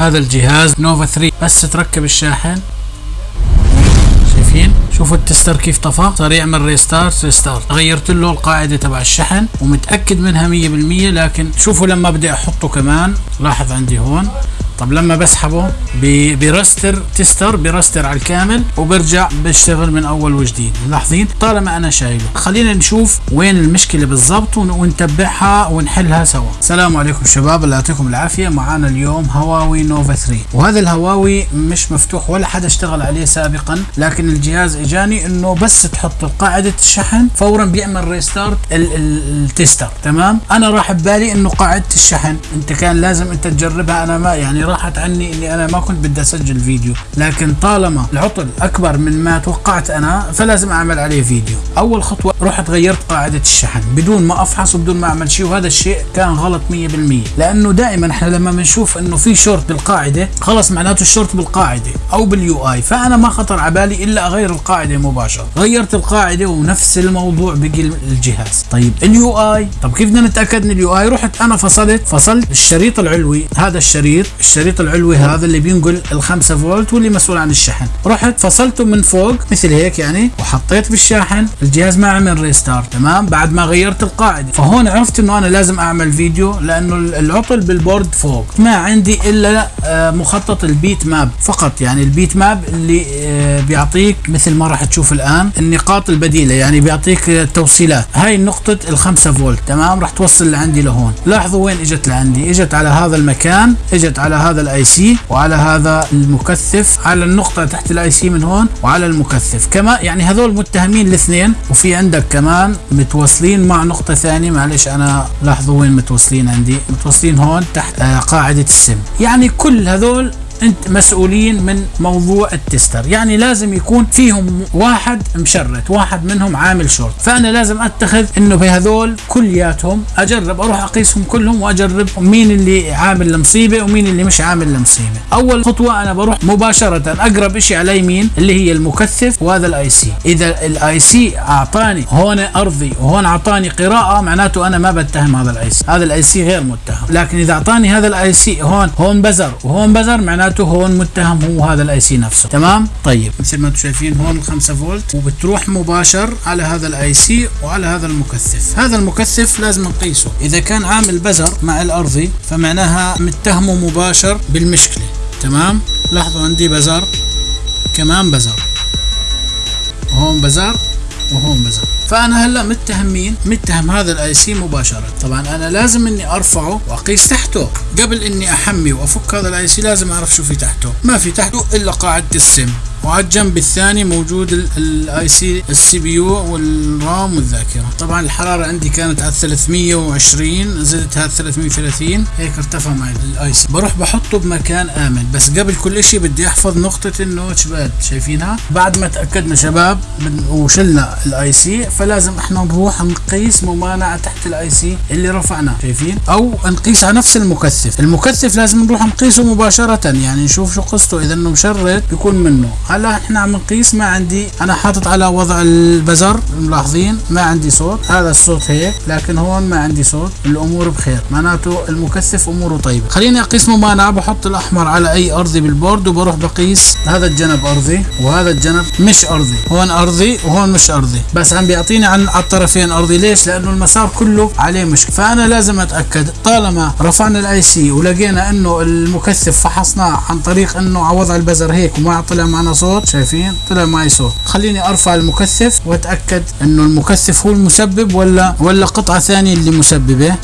هذا الجهاز Nova 3 بس تركب الشاحن. شايفين؟ شوفوا ال tester كيف طفى. صار يعمل restart restart غيرت له القاعدة تبع الشحن ومتأكد منها 100% لكن شوفوا لما بدي أحطه كمان. لاحظ عندي هون. طب لما بسحبه ب restart tester ب restart على الكامل وبرجع بشتغل من أول وجديد. ملاحظين؟ طالما أنا شايله. خلينا نشوف وين المشكلة بالضبط ونتبعها ونحلها سوا. السلام عليكم شباب الله يعطيكم العافية. معانا اليوم هواوي Nova 3 وهذا الهواوي مش مفتوح ولا حدا اشتغل عليه سابقا لكن الجهاز إجاني إنه بس تحط قاعدة الشحن فورا بيعمل restart ال tester. تمام؟ أنا راح ببالي إنه قاعدة الشحن. أنت كان لازم أنت تجربها. أنا ما يعني راحت عني إني أنا ما كنت بدي أسجل فيديو لكن طالما العطل أكبر من ما توقعت أنا فلازم أعمل عليه فيديو. أول خطوة رحت غيرت قاعدة الشحن. بدون ما أفحص وبدون ما أعمل شيء وهذا الشيء كان غلط 100% لأنه دائما إحنا لما بنشوف إنه في شورت بالقاعدة خلص معناته الشورت بالقاعدة أو بال UI فأنا ما خطر على بالي إلا أغير القاعدة مباشرة. غيرت القاعدة ونفس الموضوع بقي الجهاز. طيب ال UI طب كيف بدنا نتأكد من ال UI رحت؟ أنا فصلت. فصلت الشريط العلوي. هذا الشريط الشريط العلوي هذا اللي بينقل ال 5 فولت واللي مسؤول عن الشحن. رحت فصلته من فوق مثل هيك يعني وحطيت بالشاحن الجهاز ما عمل restart تمام؟ بعد ما غيرت القاعدة. فهون عرفت إنه أنا لازم أعمل فيديو لأنه العطل بال board فوق. ما عندي إلا آه، مخطط ال bitmap فقط. يعني ال bitmap اللي آه، بيعطيك مثل ما راح تشوف الآن النقاط البديلة. يعني بيعطيك التوصيلات. هاي نقطة ال 5 فولت تمام؟ راح توصل لعندي لهون. لاحظوا وين إجت لعندي؟ إجت على هذا المكان إجت على هذا ال IC وعلى هذا المكثف على النقطة تحت ال IC من هون وعلى المكثف. كما يعني هذول متهمين الاثنين وفي عندك كمان متوصلين مع نقطة ثانية. معلش أنا لاحظوا وين متوصلين عندي. متوصلين هون تحت آه قاعدة السم. يعني كل هذول أنت مسؤولين من موضوع التستر. يعني لازم يكون فيهم واحد مشورت واحد منهم عامل شورت فأنا لازم أتخذ إنه بهذول كلياتهم أجرب أروح أقيسهم كلهم وأجرب مين اللي عامل المصيبة ومين اللي مش عامل المصيبة. أول خطوة أنا بروح مباشرة أقرب شيء على يمين اللي هي المكثف وهذا ال IC إذا ال IC أعطاني هون أرضي وهون أعطاني قراءة معناته أنا ما بتهم هذا ال IC هذا ال IC غير متهم. لكن إذا أعطاني هذا ال IC هون هون buzzer وهون buzzer معناته معناته هون متهم هو هذا ال IC نفسه. تمام؟ طيب. مثل ما أنتم شايفين هون ال 5 فولت. وبتروح مباشر على هذا ال IC وعلى هذا المكثف. هذا المكثف لازم نقيسه. إذا كان عامل buzzer مع الارضي فمعناها متهمه مباشر بالمشكلة. تمام؟ لاحظوا عندي buzzer. كمان buzzer. هون buzzer وهون buzzer. فأنا هلأ متهم مين متهم هذا ال IC مباشرة. طبعا أنا لازم إني أرفعه وأقيس تحته. قبل إني أحمي وأفك هذا ال IC لازم أعرف شو في تحته. ما في تحته إلا قاعدة السم. وعلى الجنب الثاني موجود ال IC ال CPU وال RAM والذاكرة. طبعا الحرارة عندي كانت على 320 زدتها 330 هيك ارتفع معي ال IC بروح بحطه بمكان آمن. بس قبل كل شيء بدي أحفظ نقطة ال notch pad شايفينها؟ بعد ما تأكدنا شباب وشلنا ال IC فلازم إحنا نروح نقيس ممانعة تحت ال IC اللي رفعناه شايفين؟ أو نقيس على نفس المكثف. المكثف لازم نروح نقيسه مباشرة يعني نشوف شو قصته. إذا إنه مشورت بيكون منه. هلا إحنا عم نقيس ما عندي أنا حاطط على وضع ال buzzer ملاحظين؟ ما عندي صوت هذا الصوت هيك لكن هون ما عندي صوت الأمور بخير. معناته المكثف أموره طيبة. خليني أقيس ممانعه بحط الأحمر على أي أرضي بال board وبروح بقيس هذا الجنب أرضي وهذا الجنب مش أرضي. هون أرضي وهون مش أرضي. بس عم بيعطيني عن على الطرفين أرضي. ليش؟ لأنه المسار كله عليه مشكلة. فأنا لازم أتأكد طالما رفعنا ال IC ولقينا إنه المكثف فحصناه عن طريق إنه على وضع البزر هيك وما طلع معنا صوت شايفين؟ طلع معي صوت. خليني أرفع المكثف وأتأكد إنه المكثف هو المسبب ولا ولا قطعة ثانية اللي مسببة.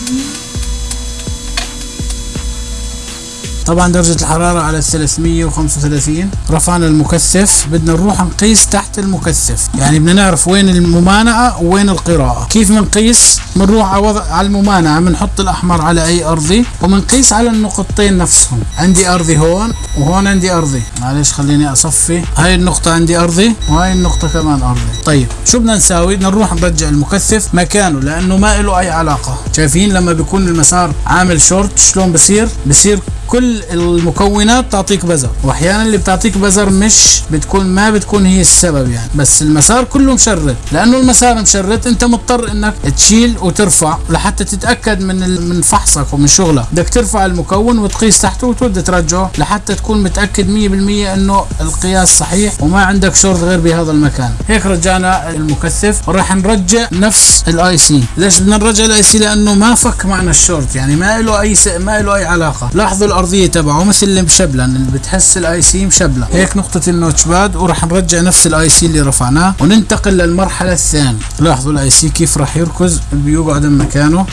طبعا درجة الحرارة على 335 رفعنا المكثف. بدنا نروح نقيس تحت المكثف. يعني بدنا نعرف وين الممانعة وين القراءة. كيف بنقيس بنروح على وضع على الممانعة. بنحط الأحمر على أي أرضي وبنقيس على النقطتين نفسهم. عندي أرضي هون وهون عندي أرضي. معلش خليني أصفي. هاي النقطة عندي أرضي وهاي النقطة كمان أرضي. طيب شو بدنا نساوي؟ بدنا نروح نرجع المكثف. مكانه لأنه ما له أي علاقة. شايفين لما بيكون المسار عامل شورت شلون بصير؟ بصير كل المكونات تعطيك بزر وأحيانا اللي بتعطيك بزر مش بتكون ما بتكون هي السبب يعني. بس المسار كله مشرد لأنه المسار مشرد أنت مضطر إنك تشيل وترفع لحتى تتأكد من من فحصك ومن شغلك. بدك ترفع المكون وتقيس تحته وتبدا ترجعه لحتى تكون متأكد 100% إنه القياس صحيح وما عندك شورت غير بهذا المكان. هيك رجعنا المكثف وراح نرجع نفس ال IC ليش بدنا نرجع ال IC لأنه ما فك معنا الشورت يعني ما له أي س... ما له أي علاقة. لاحظوا الأرضية تبعه مثل اللي اللي بتحس ال IC مشبلن هيك نقطة ال notch pad وراح نرجع نفس ال IC اللي رفعناه وننتقل للمرحلة الثانية. لاحظوا ال IC كيف راح يركز بيقعد مكانه.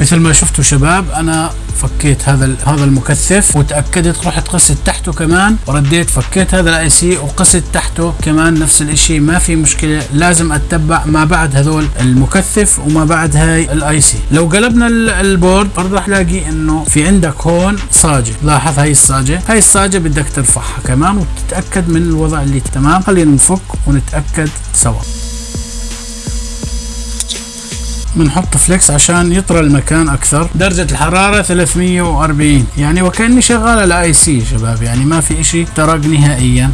مثل ما شفتوا شباب أنا فكيت هذا هذا المكثف وتأكدت رحت قست تحته كمان ورديت فكيت هذا ال IC وقست تحته كمان نفس الاشي ما في مشكلة لازم أتبع ما بعد هذول المكثف وما بعد هاي ال IC لو قلبنا ال board برضه راح الاقي إنه في عندك هون صاجه لاحظ هاي الصاجه هاي الصاجه بدك ترفعها كمان وتتأكد من الوضع اللي تمام. خلينا نفك ونتأكد سوا. بنحط flux عشان يطرى المكان أكثر. درجة الحرارة 340 يعني وكأني شغال على IC شباب. يعني ما في إشي ترق نهائيا.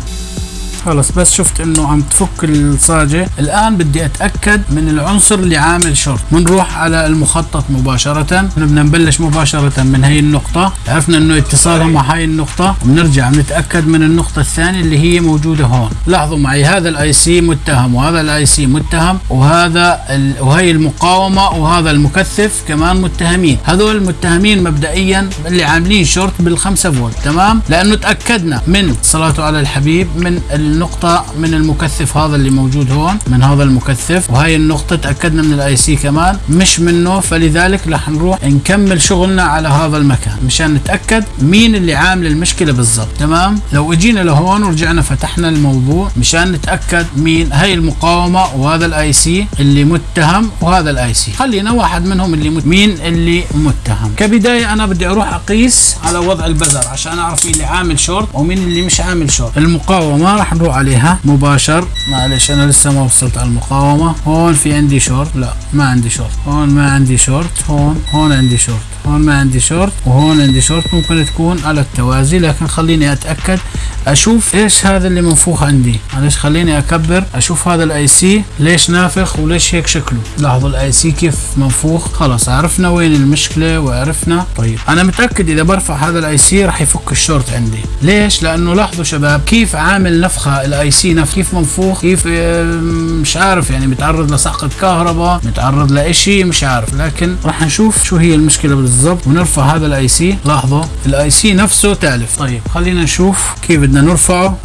خلص بس شفت إنه عم تفك الصاجة. الآن بدي أتأكد من العنصر اللي عامل شورت. بنروح على المخطط مباشرة. بدنا نبلش مباشرة من هي النقطة. عرفنا إنه اتصالها مع هاي النقطة. وبنرجع بنتأكد من النقطة الثانية اللي هي موجودة هون. لاحظوا معي هذا ال IC متهم وهذا ال IC متهم وهذا وهي المقاومة وهذا المكثف كمان متهمين. هذول المتهمين مبدئيا اللي عاملين شورت بالخمسة فولت تمام؟ لأنه تأكدنا من صلاته على الحبيب من النقطة من المكثف هذا اللي موجود هون من هذا المكثف. وهي النقطة تأكدنا من ال IC كمان. مش منه فلذلك رح نروح نكمل شغلنا على هذا المكان مشان نتأكد مين اللي عامل المشكلة بالضبط. تمام؟ لو اجينا لهون ورجعنا فتحنا الموضوع مشان نتأكد مين هي المقاومة وهذا ال IC اللي متهم وهذا ال IC خلينا واحد منهم اللي مت... مين اللي متهم. كبداية أنا بدي أروح أقيس على وضع ال buzzer عشان أعرف مين اللي عامل شورت ومين اللي مش عامل شورت. المقاومة راح نروح عليها مباشر. معلش أنا لسه ما وصلت على المقاومة. هون في عندي شورت. لا ما عندي شورت. هون ما عندي شورت. هون هون عندي شورت. هون ما عندي شورت وهون عندي شورت ممكن تكون على التوازي لكن خليني أتأكد أشوف إيش هذا اللي منفوخ عندي. معلش خليني أكبر أشوف هذا ال IC ليش نافخ وليش هيك شكله. لاحظوا ال IC كيف منفوخ؟ خلاص عرفنا وين المشكلة وعرفنا. طيب أنا متأكد إذا برفع هذا ال IC راح يفك الشورت عندي. ليش؟ لأنه لاحظوا شباب كيف عامل نفخه ال IC نفخ كيف منفوخ كيف مش عارف يعني متعرض لسقط كهرباء متعرض لإشي مش عارف. لكن راح نشوف شو هي المشكلة بالضبط ونرفع هذا ال IC لاحظوا ال IC نفسه تالف. طيب خلينا نشوف كيف بدنا نرفعه.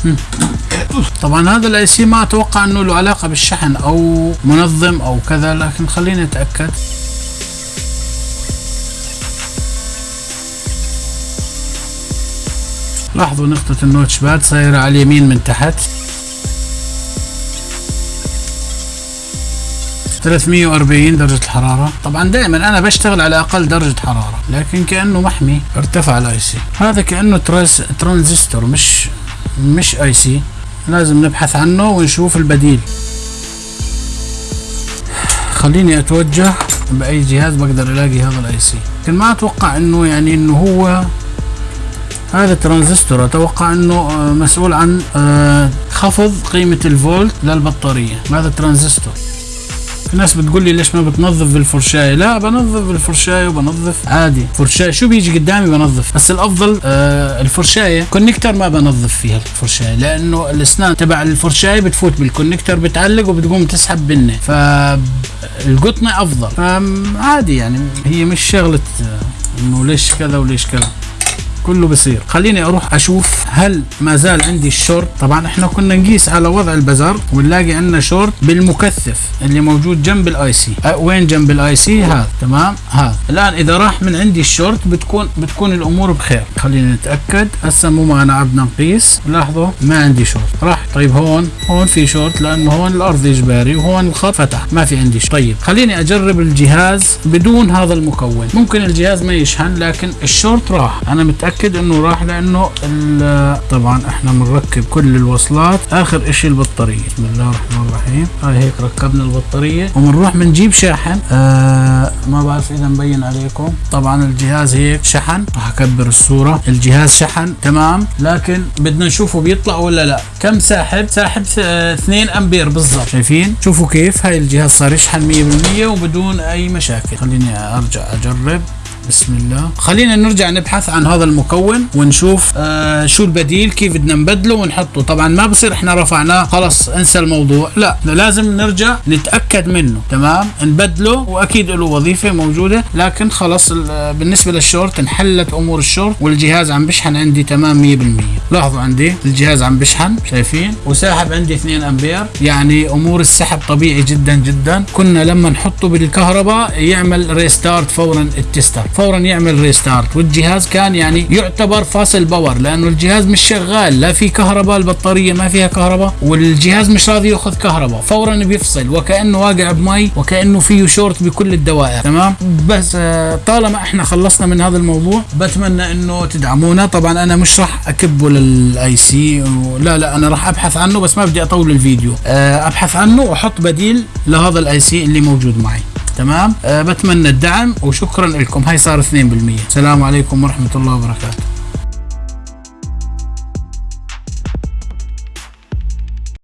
طبعا هذا ال IC ما أتوقع إنه له علاقة بالشحن أو منظم أو كذا لكن خلينا نتاكد لاحظوا نقطة ال notch pad صايرة على اليمين من تحت. 340 درجة الحرارة. طبعا دائما أنا بشتغل على أقل درجة حرارة لكن كأنه محمي ارتفع ال IC هذا كأنه ترانزستور مش مش IC لازم نبحث عنه ونشوف البديل. خليني أتوجه بأي جهاز بقدر ألاقي هذا ال IC لكن ما أتوقع إنه يعني إنه هو هذا ترانزستور أتوقع إنه مسؤول عن خفض قيمة الفولت للبطارية. هذا ترانزستور في ناس بتقول لي ليش ما بتنظف بالفرشاية لا بنظف بالفرشاية وبنظف عادي. فرشاية شو بيجي قدامي بنظف. بس الأفضل آه الفرشاية. connector ما بنظف فيها الفرشاية لأنه الأسنان تبع الفرشاية بتفوت بال connector بتعلق وبتقوم تسحب بنة فالقطنة أفضل. فعادي يعني هي مش شغلة إنه ليش كذا وليش كذا. كله بصير. خليني أروح أشوف هل ما زال عندي الشورت؟ طبعا إحنا كنا نقيس على وضع ال buzzer ونلاقي عندنا شورت بالمكثف اللي موجود جنب ال IC أه وين جنب ال IC هذا. تمام؟ هذا. الآن إذا راح من عندي الشورت بتكون بتكون الأمور بخير. خلينا نتأكد. هسه مو معنا عبنا نقيس لاحظوا ما عندي شورت. راح. طيب هون. هون في شورت لأنه هون الأرض إجباري وهون الخط فتح. ما في عندي شورت. طيب خليني أجرب الجهاز بدون هذا المكون. ممكن الجهاز ما يشحن لكن الشورت راح. أنا متأكد إنه راح لأنه طبعا إحنا بنركب كل الوصلات آخر إشي البطارية. بسم الله الرحمن الرحيم. هاي هيك ركبنا البطارية وبنروح بنجيب شاحن. آه ما بعرف إذا مبين عليكم. طبعا الجهاز هيك شحن. راح أكبر الصورة. الجهاز شحن. تمام. لكن بدنا نشوفه بيطلع ولا لا. كم ساحب؟ ساحب 2 أمبير بالضبط. شايفين؟ شوفوا كيف هاي الجهاز صار يشحن 100% وبدون أي مشاكل. خليني أرجع أجرب. بسم الله. خلينا نرجع نبحث عن هذا المكون ونشوف آه شو البديل كيف بدنا نبدله ونحطه. طبعا ما بصير إحنا رفعناه خلص انسى الموضوع. لا لازم نرجع نتأكد منه تمام؟ نبدله وأكيد له وظيفة موجودة لكن خلص بالنسبة للشورت انحلت أمور الشورت والجهاز عم بشحن عندي تمام 100% لاحظوا عندي الجهاز عم بشحن شايفين؟ وساحب عندي 2 أمبير يعني أمور السحب طبيعي جدا جدا. كنا لما نحطه بالكهرباء يعمل restart فورا ال tester. فورا يعمل restart والجهاز كان يعني يعتبر فاصل power لأنه الجهاز مش شغال لا في كهرباء البطارية ما فيها كهرباء والجهاز مش راضي يأخذ كهرباء. فورا بيفصل وكأنه واقع بمي وكأنه فيه شورت بكل الدوائر. تمام؟ بس آه، طالما إحنا خلصنا من هذا الموضوع بتمنى إنه تدعمونا. طبعا أنا مش راح اكبه لل IC لا لا أنا راح أبحث عنه بس ما بدي أطول الفيديو. آه، أبحث عنه وأحط بديل لهذا ال IC اللي موجود معي. تمام؟ أه بتمنى الدعم وشكرا لكم. هاي صار 2% السلام عليكم ورحمة الله وبركاته.